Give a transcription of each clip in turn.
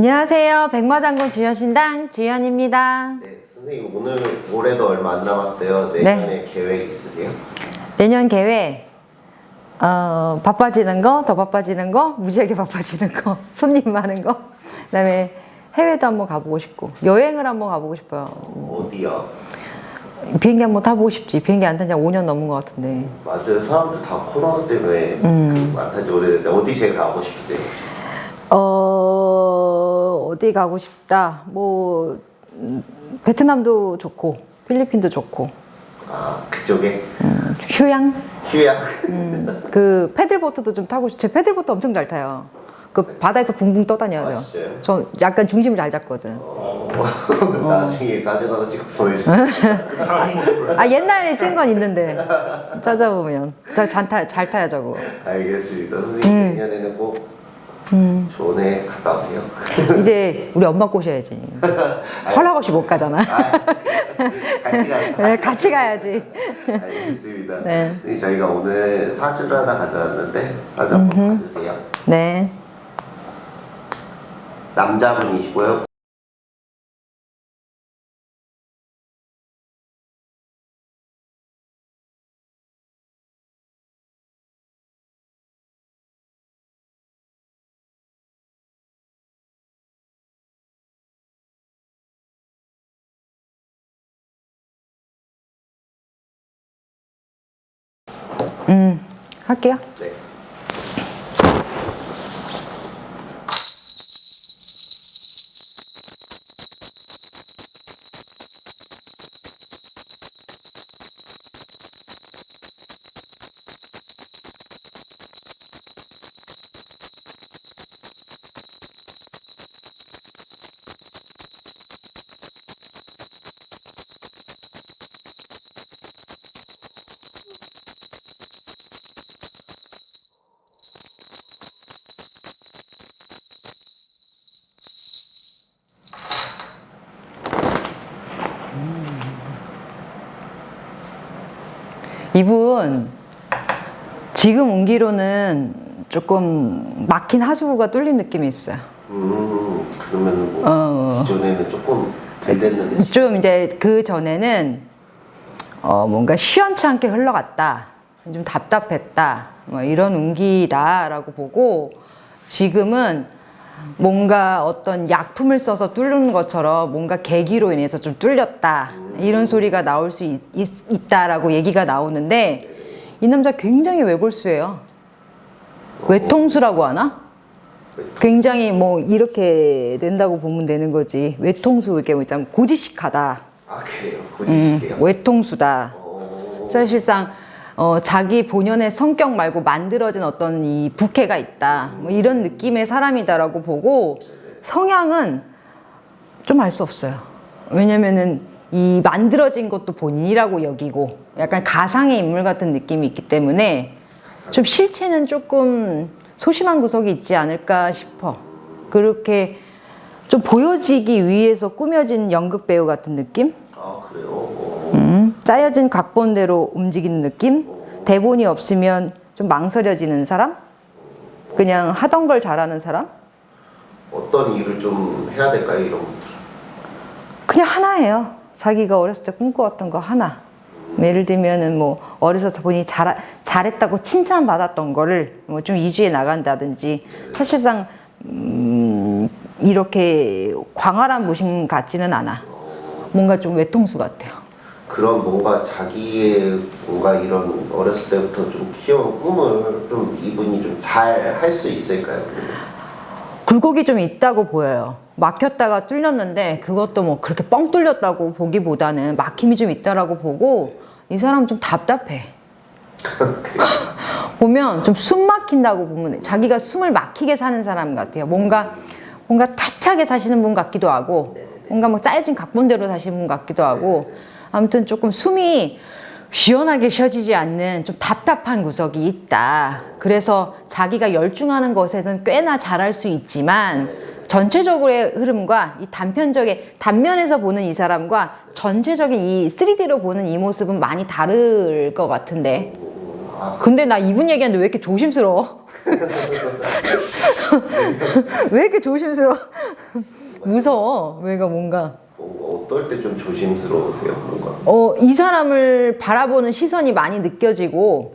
안녕하세요. 백마장군 주현신당 주현입니다. 네, 선생님 오늘 올해도 얼마 안 남았어요. 내년에 계획 있으세요? 내년 계획 어, 바빠지는 거, 더 바빠지는 거, 무지하게 바빠지는 거, 손님 많은 거, 그 다음에 해외도 한번 가보고 싶고 여행을 한번 가보고 싶어요. 어디요? 비행기 한번 타보고 싶지. 비행기 안 탄 지 5년 넘은 것 같은데. 맞아요. 사람들 다 코로나 때문에 그 많다지 오래됐는데 어디 제일 가고 싶으세요? 어 어디 가고 싶다. 뭐 음, 베트남도 좋고 필리핀도 좋고 아 그쪽에 음, 휴양 휴양. 음, 그 패들보트도 좀 타고 싶. 제 패들보트 엄청 잘 타요. 그 바다에서 붕붕 떠다녀요. 아, 진짜요? 저 약간 중심을 잘 잡거든. 어, 나중에 사진 하나 찍어 보내주세요. 아 옛날에 찍은 건 있는데 찾아보면 잘, 타, 잘 타요 저거. 알겠습니다. 선생님 내년에는 꼭 음. 좋은 해 갔다 오세요. 이제 우리 엄마 꼬셔야지. 허락 없이 못 가잖아. 아, 같이 가. 네, 같이 가야지. 알겠습니다. 네. 네. 저희가 오늘 사주를 하나 가져왔는데 사주 한번 봐주세요. 네. 남자분이시고요. 음 할게요. 네. 이분 지금 운기로는 조금 막힌 하수구가 뚫린 느낌이 있어요. 음 그러면 뭐 어. 기존에는 조금 잘 됐는데 좀 이제 그 전에는 어 뭔가 시원치 않게 흘러갔다. 좀 답답했다. 뭐 이런 운기다라고 보고 지금은 뭔가 어떤 약품을 써서 뚫는 것처럼 뭔가 계기로 인해서 좀 뚫렸다. 이런 소리가 나올 수 있, 있, 다라고 얘기가 나오는데 이 남자 굉장히 외골수예요. 외통수라고 하나? 굉장히 뭐 이렇게 된다고 보면 되는 거지. 외통수 이렇게 뭐 있잖아. 고지식하다. 아 그래요 음, 고지식이에요. 외통수다. 어, 사실상 어, 자기 본연의 성격 말고 만들어진 어떤 이 부캐가 있다. 뭐 이런 느낌의 사람이다라고 보고 성향은 좀 알 수 없어요. 왜냐면은 이 만들어진 것도 본인이라고 여기고 약간 가상의 인물 같은 느낌이 있기 때문에 좀 실체는 조금 소심한 구석이 있지 않을까 싶어. 그렇게 좀 보여지기 위해서 꾸며진 연극 배우 같은 느낌? 아 그래요. 어, 음, 짜여진 각본대로 움직이는 느낌? 대본이 없으면 좀 망설여지는 사람? 그냥 하던 걸 잘하는 사람? 어떤 일을 좀 해야 될까요 이런 분들? 그냥 하나예요. 자기가 어렸을 때 꿈꿔왔던 거 하나. 예를 들면은 뭐 어려서 본인이 잘, 잘했다고 칭찬받았던 거를 뭐 좀 이주해 나간다든지 사실상 음, 이렇게 광활한 모신 같지는 않아. 뭔가 좀 외통수 같아요. 그런 뭔가 자기의 뭔가 이런 어렸을 때부터 좀 키워온 꿈을 좀 이분이 좀 잘 할 수 있을까요? 굴곡이 좀 있다고 보여요. 막혔다가 뚫렸는데 그것도 뭐 그렇게 뻥 뚫렸다고 보기보다는 막힘이 좀 있다라고 보고 이 사람 좀 답답해. 보면 좀 숨 막힌다고 보면 자기가 숨을 막히게 사는 사람 같아요. 뭔가 뭔가 타차게 사시는 분 같기도 하고 뭔가 뭐 짜여진 각본대로 사시는 분 같기도 하고 아무튼 조금 숨이 시원하게 쉬어지지 않는 좀 답답한 구석이 있다. 그래서 자기가 열중하는 것에는 꽤나 잘할 수 있지만 전체적으로의 흐름과 이 단편적인 단면에서 보는 이 사람과 전체적인 이 3D로 보는 이 모습은 많이 다를 것 같은데 아, 근데 나 이분 얘기하는데 왜 이렇게 조심스러워? 왜 이렇게 조심스러워? 무서워. 왜가 뭔가. 뭔가 어떨 때 좀 조심스러우세요? 뭔가 어, 이 사람을 바라보는 시선이 많이 느껴지고,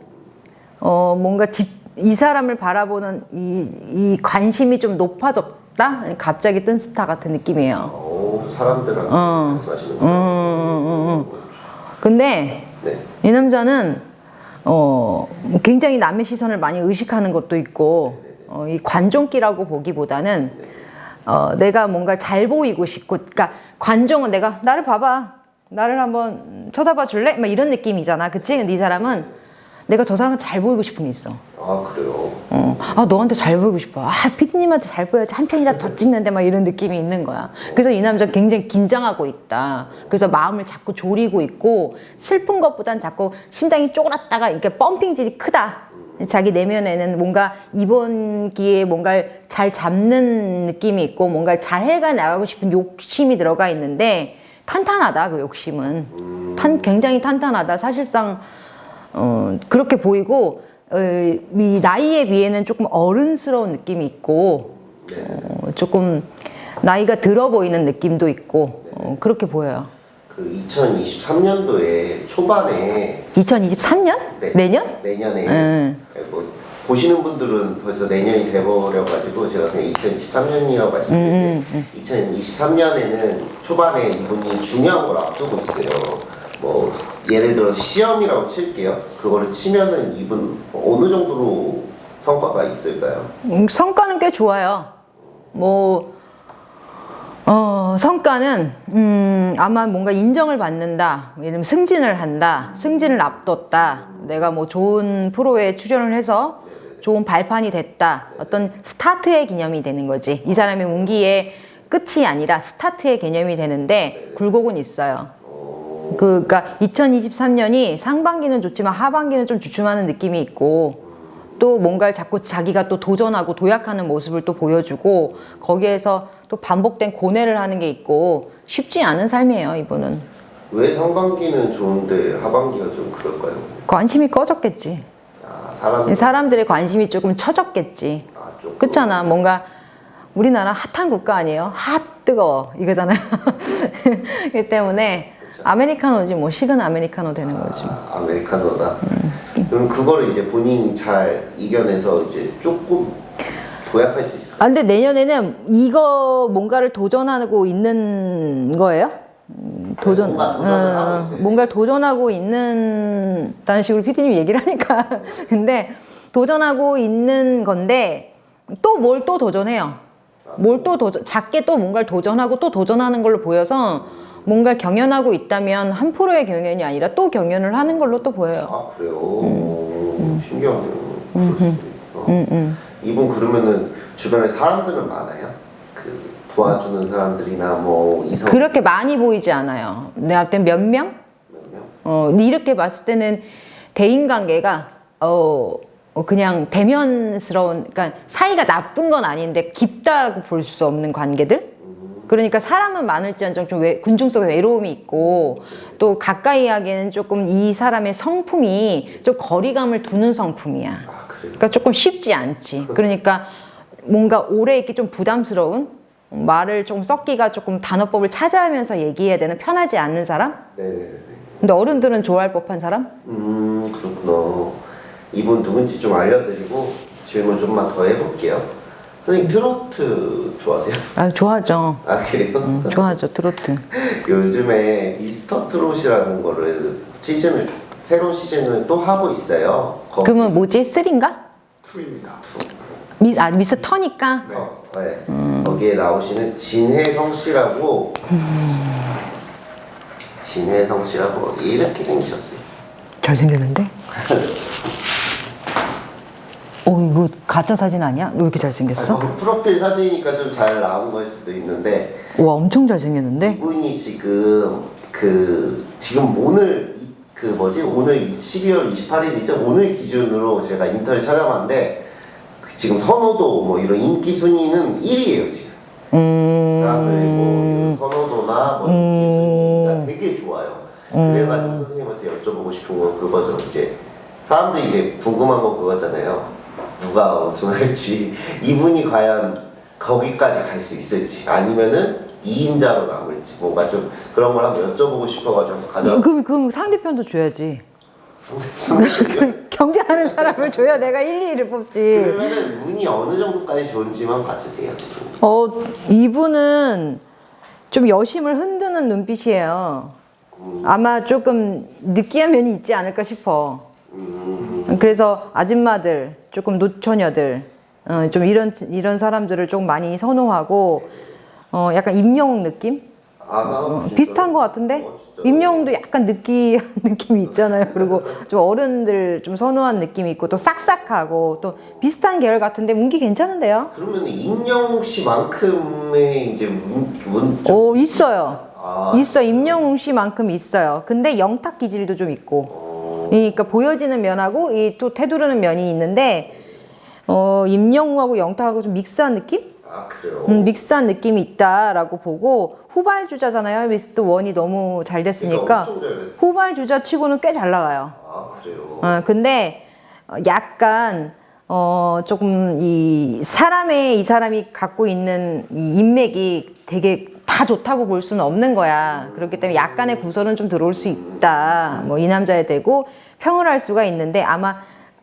어, 뭔가 집, 이 사람을 바라보는 이, 이 관심이 좀 높아졌 다? 갑자기 뜬 스타 같은 느낌이에요. 어, 사람들한테 어. 말씀하시는 음, 거죠? 음, 음, 근데 네. 이 남자는, 어, 굉장히 남의 시선을 많이 의식하는 것도 있고, 어, 이 관종기라고 보기보다는, 어, 내가 뭔가 잘 보이고 싶고, 그러니까 관종은 내가 나를 봐봐, 나를 한번 쳐다봐 줄래? 막 이런 느낌이잖아, 그치? 근데 이 사람은 내가 저 사람한테 잘 보이고 싶은 게 있어. 아 그래요? 어, 아 너한테 잘 보이고 싶어. 아 피디님한테 잘 보여야지 한 편이라도 더 찍는데 막 이런 느낌이 있는 거야. 그래서 이 남자 굉장히 긴장하고 있다. 그래서 마음을 자꾸 졸이고 있고 슬픈 것보단 자꾸 심장이 쪼그랐다가 이렇게 펌핑질이 크다. 자기 내면에는 뭔가 이번 기회에 뭔가를 잘 잡는 느낌이 있고 뭔가를 잘 해가 나가고 싶은 욕심이 들어가 있는데 탄탄하다 그 욕심은 탄, 굉장히 탄탄하다 사실상 어, 그렇게 보이고 어, 이 나이에 비해는 조금 어른스러운 느낌이 있고 어, 조금 나이가 들어 보이는 느낌도 있고 어, 그렇게 보여요. 그 2023년도에 초반에 2023년? 네. 내년? 내년에 음. 뭐 보시는 분들은 벌써 내년이 돼버려가지고 제가 그냥 2023년이라고 말씀드릴게요. 음, 2023년에는 초반에 이분이 중요한 걸 앞두고 있어요. 뭐 예를 들어 시험이라고 칠게요. 그거를 치면은 이분 어느 정도로 성과가 있을까요? 음, 성과는 꽤 좋아요. 뭐, 어, 성과는, 음, 아마 뭔가 인정을 받는다. 예를 들면 승진을 한다. 승진을 앞뒀다. 내가 뭐 좋은 프로에 출연을 해서 좋은 발판이 됐다. 어떤 스타트의 개념이 되는 거지. 이 사람의 운기의 끝이 아니라 스타트의 개념이 되는데 굴곡은 있어요. 그, 그니까 2023년이 상반기는 좋지만 하반기는 좀 주춤하는 느낌이 있고 또 뭔가를 자꾸 자기가 또 도전하고 도약하는 모습을 또 보여주고 거기에서 또 반복된 고뇌를 하는 게 있고 쉽지 않은 삶이에요 이분은. 왜 상반기는 좋은데 하반기가 좀 그럴까요? 관심이 꺼졌겠지. 아 사람 사람들의 관심이 조금 처졌겠지. 아, 좀 그렇잖아. 뭔가 우리나라 핫한 국가 아니에요? 핫 뜨거워. 이거잖아요. 그 때문에 아메리카노지 뭐 식은 아메리카노 되는 거지 아, 아메리카노다. 음. 그럼 그거를 이제 본인이 잘 이겨내서 이제 조금 도약할 수 있을까요? 아, 근데 내년에는 이거 뭔가를 도전하고 있는 거예요? 음, 도전, 네, 뭔가 도전을 어, 하고 있어요. 뭔가를 도전하고 있는, 다는 식으로 피디님이 얘기를 하니까. 근데 도전하고 있는 건데, 또 뭘또 도전해요. 뭘 또 도전, 작게 또 뭔가를 도전하고 또 도전하는 걸로 보여서 뭔가를 경연하고 있다면 한 프로의 경연이 아니라 또 경연을 하는 걸로 또 보여요. 아 그래요? 오, 신기하네요. 그럴 수도 있어. 음, 음. 이분 그러면은 주변에 사람들은 많아요? 그 도와주는 사람들이나 뭐 이성 그렇게 많이 보이지 않아요. 내가 볼땐 몇 명? 몇 명? 어, 이렇게 봤을 때는 대인 관계가 어, 어, 그냥 대면스러운, 그러니까 사이가 나쁜 건 아닌데 깊다고 볼 수 없는 관계들? 그러니까 사람은 많을지언정 좀 외, 군중 속에 외로움이 있고 또 가까이 하기에는 조금 이 사람의 성품이 좀 거리감을 두는 성품이야. 아? 그러니까 조금 쉽지 않지. 그러니까 뭔가 오래 있기 좀 부담스러운 말을 좀 섞기가 조금 단어법을 찾아가면서 얘기해야 되는 편하지 않는 사람? 네네네. 근데 어른들은 좋아할 법한 사람? 음 그렇구나. 이분 누군지 좀 알려드리고 질문 좀만 더 해볼게요. 선생님 트로트 좋아하세요? 아 좋아하죠. 아 그래요? 음, 좋아하죠 트로트. 요즘에 미스터 트롯이라는 거를 시즌을 새로운 시즌을 또 하고 있어요. 거 그러면 뭐지? three인가? two입니다. two. 미, 아 미스 터니까. 어, 네. 거기에 나오시는 진해성 씨라고 진혜성 씨라고 이렇게 생기셨어요. 잘 생겼는데? 어 이거 가짜 사진 아니야? 왜 이렇게 잘생겼어? 아, 프로필 사진이니까 좀 잘 나온 거일 수도 있는데 와 엄청 잘생겼는데? 이분이 지금 그 지금 오늘 이- 그 뭐지 오늘 12월 28일이죠 오늘 기준으로 제가 인터넷 찾아봤는데 그 지금 선호도 뭐 이런 인기 순위는 1위예요 지금 사람들이 뭐 음. 선호도나 뭐 인기 순위가 되게 좋아요 그래가지고 선생님한테 여쭤보고 싶은 건 그거죠 이제 사람들이 이제 궁금한 건 그거잖아요. 누가 우승할지 이분이 과연 거기까지 갈 수 있을지 아니면은 2인자로 남을지 뭔가 좀 그런 걸 한번 여쭤보고 싶어가지고 가져. 그럼 그럼 상대편도 줘야지. 경쟁하는 사람을 줘야 내가 1, 2위를 뽑지. 그러면은 운이 어느 정도까지 좋은지만 봐주세요. 어, 이분은 좀 여심을 흔드는 눈빛이에요. 아마 조금 느끼한 면이 있지 않을까 싶어. 음, 그래서 아줌마들, 조금 노처녀들, 어, 좀 이런 이런 사람들을 좀 많이 선호하고, 어, 약간 임영웅 느낌? 아, 진짜요? 비슷한 것 같은데? 어? 임영웅도 약간 느끼한 느낌이 있잖아요. 그리고 좀 어른들 좀 선호한 느낌이 있고, 또 싹싹하고, 또 비슷한 계열 같은데, 운기 괜찮은데요? 그러면 임영웅 씨만큼의 이제 운, 운 좀, 오, 있어요. 아, 있어. 임영웅 씨만큼 있어요. 근데 영탁 기질도 좀 있고. 어, 그러니까 보여지는 면하고 이또 태두르는 면이 있는데 어, 임영웅하고 영탁하고 좀 믹스한 느낌? 아 그래요. 음, 믹스한 느낌이 있다라고 보고 후발 주자잖아요. 미스트 원이 너무 잘 됐으니까 그러니까 됐어. 후발 주자 치고는 꽤 잘 나가요. 아 그래요. 어, 근데 어, 약간 어, 조금 이 사람의 이 사람이 갖고 있는 이 인맥이 되게 다 좋다고 볼 수는 없는 거야. 그렇기 때문에 약간의 구설은 좀 들어올 수 있다. 뭐 이 남자에 대고 평을 할 수가 있는데 아마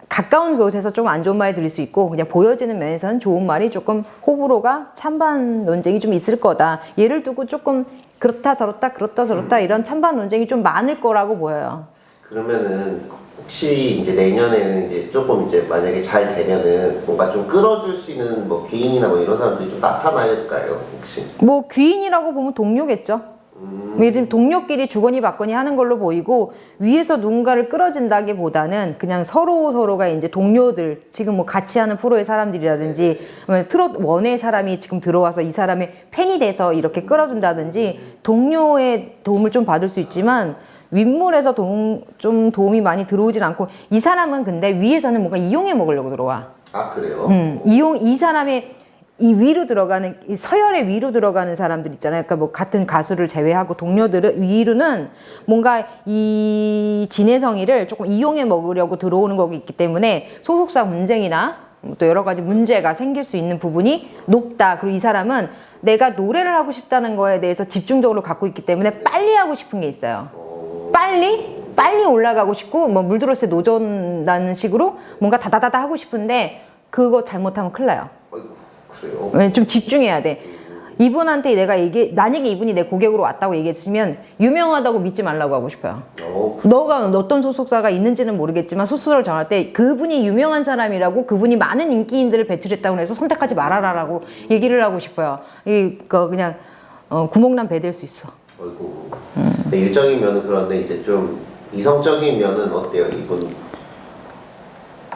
가까운 곳에서 좀 안 좋은 말이 들릴 수 있고 그냥 보여지는 면에서는 좋은 말이 조금 호불호가 찬반 논쟁이 좀 있을 거다. 예를 두고 조금 그렇다 저렇다 그렇다 저렇다 이런 찬반 논쟁이 좀 많을 거라고 보여요. 그러면은 혹시 이제 내년에는 이제 조금 이제 만약에 잘 되면은 뭔가 좀 끌어줄 수 있는 뭐 귀인이나 뭐 이런 사람들이 좀 나타날까요 혹시? 뭐 귀인이라고 보면 동료겠죠. 음, 요즘 동료끼리 주거니 받거니 하는 걸로 보이고 위에서 누군가를 끌어진다기보다는 그냥 서로 서로가 이제 동료들 지금 뭐 같이 하는 프로의 사람들이라든지 아니면 트롯 원의 사람이 지금 들어와서 이 사람의 팬이 돼서 이렇게 끌어준다든지 동료의 도움을 좀 받을 수 있지만 윗물에서 도움, 좀 도움이 많이 들어오진 않고 이 사람은 근데 위에서는 뭔가 이용해 먹으려고 들어와. 아 그래요? 음, 이용 이 사람의 이 위로 들어가는 이 서열의 위로 들어가는 사람들 있잖아요. 그러니까 뭐 같은 가수를 제외하고 동료들을 위로는 뭔가 이 진해성이를 조금 이용해 먹으려고 들어오는 거기 있기 때문에 소속사 분쟁이나 또 여러 가지 문제가 생길 수 있는 부분이 높다. 그리고 이 사람은 내가 노래를 하고 싶다는 거에 대해서 집중적으로 갖고 있기 때문에 빨리 하고 싶은 게 있어요. 어, 빨리 빨리 올라가고 싶고 뭐 물들었을 때 노전다는 식으로 뭔가 다다다다 하고 싶은데 그거 잘못하면 큰일 나요. 왜? 좀 집중해야 돼. 이분한테 내가 얘기 만약에 이분이 내 고객으로 왔다고 얘기했으면 유명하다고 믿지 말라고 하고 싶어요. 어, 너가 어떤 소속사가 있는지는 모르겠지만 소속사를 정할 때 그분이 유명한 사람이라고 그분이 많은 인기인들을 배출했다고 해서 선택하지 말아라 라고 얘기를 하고 싶어요. 이거 그냥 어, 구멍난 배 될 수 있어. 아이고. 네, 일적인 면은 그런데 이제 좀 이성적인 면은 어때요 이분?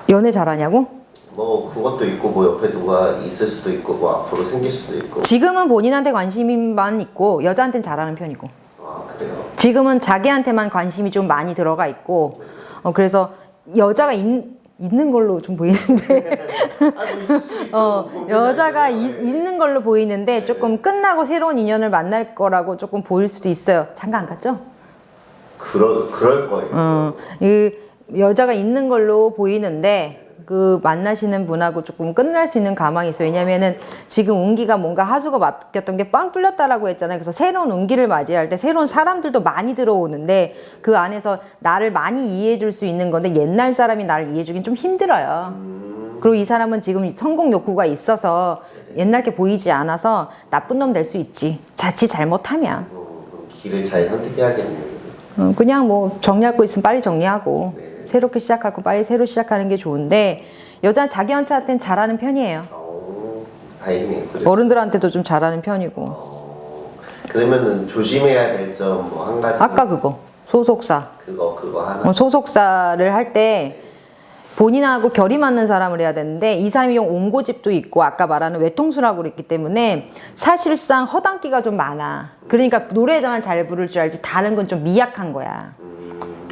연애 잘하냐고? 뭐 그것도 있고 뭐 옆에 누가 있을 수도 있고 뭐 앞으로 생길 수도 있고. 지금은 본인한테 관심만 있고 여자한테는 잘하는 편이고 아 그래요? 지금은 자기한테만 관심이 좀 많이 들어가 있고 어, 그래서 여자가 있, 있는 걸로 좀 보이는데 수 있죠. 어, 뭐 여자가 네. 이- 있는 걸로 보이는데 조금 끝나고 새로운 인연을 만날 거라고 조금 보일 수도 있어요. 장가 안 갔죠? 그럴 그럴 거예요. 어, 이 여자가 있는 걸로 보이는데 그 만나시는 분하고 조금 끝날 수 있는 가망이 있어요. 왜냐면은 지금 운기가 뭔가 하수가 맡겼던 게 빵 뚫렸다라고 했잖아요. 그래서 새로운 운기를 맞이할 때 새로운 사람들도 많이 들어오는데 그 안에서 나를 많이 이해해 줄 수 있는 건데 옛날 사람이 나를 이해해 주긴 좀 힘들어요. 음, 그리고 이 사람은 지금 성공 욕구가 있어서 옛날 게 보이지 않아서 나쁜 놈 될 수 있지. 자칫 잘못하면. 어, 길을 잘 선택해야겠네요. 어, 그냥 뭐 정리할 거 있으면 빨리 정리하고 네. 새롭게 시작할 거 빨리 새로 시작하는 게 좋은데 여자는 자기 연차한테는 잘하는 편이에요. 어, 다행이네요. 어른들한테도 좀 잘하는 편이고. 어, 그러면은 조심해야 될 점 뭐 한 가지. 아까 그거 소속사. 그거 그거 하나. 어, 소속사를 할 때 본인하고 결이 맞는 사람을 해야 되는데 이 사람이 좀 옹고집도 있고 아까 말하는 외통수라고 그랬기 때문에 사실상 허당기가 좀 많아. 그러니까 노래만 잘 부를 줄 알지 다른 건 좀 미약한 거야.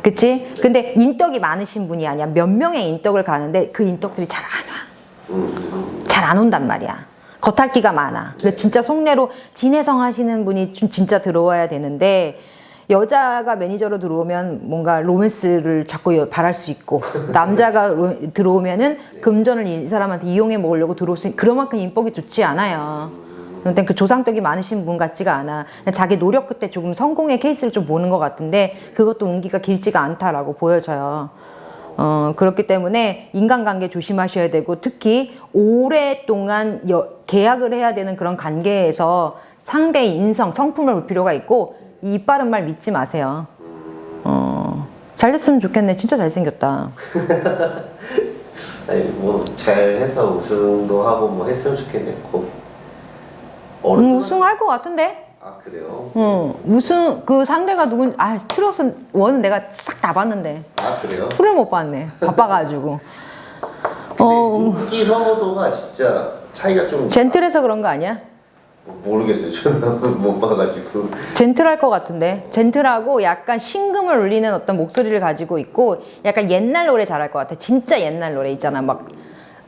음, 그치? 근데 인덕이 많으신 분이 아니야. 몇 명의 인덕을 가는데 그 인덕들이 잘 안 와. 잘 안 온단 말이야. 겉핥기가 많아. 근데 진짜 속내로 진해성 하시는 분이 좀 진짜 들어와야 되는데 여자가 매니저로 들어오면 뭔가 로맨스를 자꾸 여- 바랄 수 있고 남자가 로- 들어오면은 금전을 이 사람한테 이용해 먹으려고 들어올 수 있- 그만큼 인복이 좋지 않아요. 그런데 그 조상덕이 많으신 분 같지가 않아. 자기 노력 끝에 조금 성공의 케이스를 좀 보는 것 같은데 그것도 운기가 길지가 않다라고 보여져요. 어, 그렇기 때문에 인간관계 조심하셔야 되고 특히 오랫동안 여- 계약을 해야 되는 그런 관계에서 상대의 인성, 성품을 볼 필요가 있고 이 빠른 말 믿지 마세요. 어, 잘 됐으면 좋겠네. 진짜 잘생겼다. 아니 뭐 잘해서 우승도 하고 뭐 했으면 좋겠네 고 음, 우승할 것 같은데? 아 그래요? 어, 우승, 그 상대가 누군, 아, 트롯은, 원은 내가 싹 다 봤는데. 아 그래요? 풀을 못 봤네. 바빠가지고. 어, 인기 선호도가 진짜 차이가 좀 젠틀해서 그런 거 아니야? 뭐 모르겠어요 저는 못 봐가지고 젠틀할 것 같은데 젠틀하고 약간 신금을 울리는 어떤 목소리를 가지고 있고 약간 옛날 노래 잘할 것 같아 진짜 옛날 노래 있잖아 막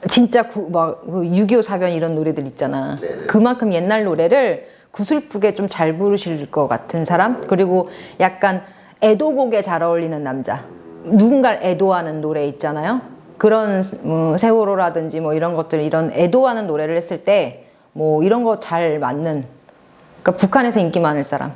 진짜 구, 막6.25 사변 이런 노래들 있잖아 네네. 그만큼 옛날 노래를 구슬프게 좀 잘 부르실 것 같은 사람 그리고 약간 애도곡에 잘 어울리는 남자 누군가를 애도하는 노래 있잖아요 그런 뭐 세월호라든지 뭐 이런 것들 이런 애도하는 노래를 했을 때 뭐 이런 거 잘 맞는 그러니까 북한에서 인기 많을 사람.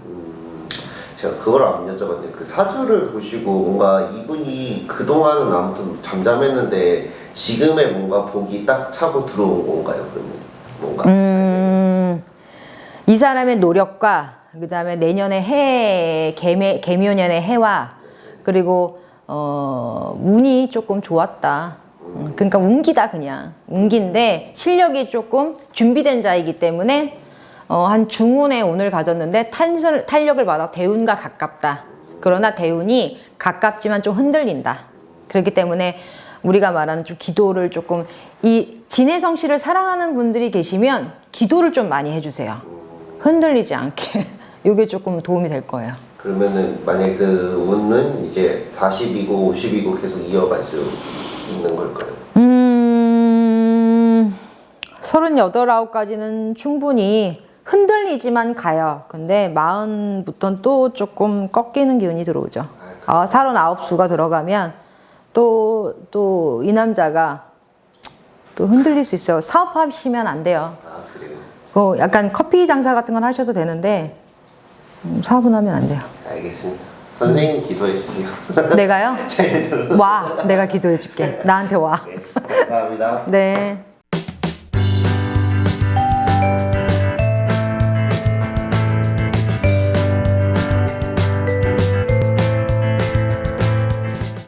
제가 그걸 안 여쭤봤는데 그 사주를 보시고 뭔가 이분이 그동안은 아무튼 잠잠했는데 지금의 뭔가 복이 딱 차고 들어온 건가요 그러면 뭔가 음, 이 사람의 노력과 그 다음에 내년에 해 개묘, 개묘년의 해와 그리고 어, 운이 조금 좋았다. 음, 그러니까 운기다 그냥 운기인데 실력이 조금 준비된 자이기 때문에 어, 한 중운의 운을 가졌는데 탄설, 탄력을 받아 대운과 가깝다. 그러나 대운이 가깝지만 좀 흔들린다. 그렇기 때문에 우리가 말하는 좀 기도를 조금 이 진혜성 씨를 사랑하는 분들이 계시면 기도를 좀 많이 해주세요. 흔들리지 않게. 이게 조금 도움이 될 거예요. 그러면은 만약에 그 운은 이제 40이고 50이고 계속 이어갈 수 있는 걸까요? 음, 38, 아홉까지는 충분히 흔들리지만 가요. 근데 마흔부터는 또 조금 꺾이는 기운이 들어오죠. 아, 39수가 들어가면 또, 또 이 남자가 또 흔들릴 수 있어요. 사업하시면 안 돼요. 아 그래요? 그 약간 커피 장사 같은 건 하셔도 되는데, 음, 사업은 하면 안 돼요. 알겠습니다 선생님 기도해 주세요 내가요? 제 와, 내가 기도해 줄게. 나한테 와. 네, 감사합니다 네.